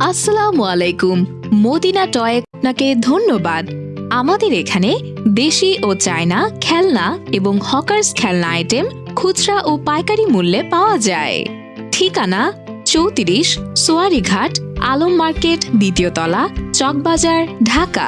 আসসালামু আলাইকুম Medina toy আপনাকে ধন্যবাদ। আমাদের এখানে দেশি ও চায়না খেলনা এবং হকার্স খেলনা আইটেম, খুচরা ও পাইকারি মূল্যে পাওয়া যায়। ঠিকানা চৌত্রিশ সোয়ারিঘাট, আলম মার্কেট, দ্বিতীয় তলা, চকবাজার, ঢাকা।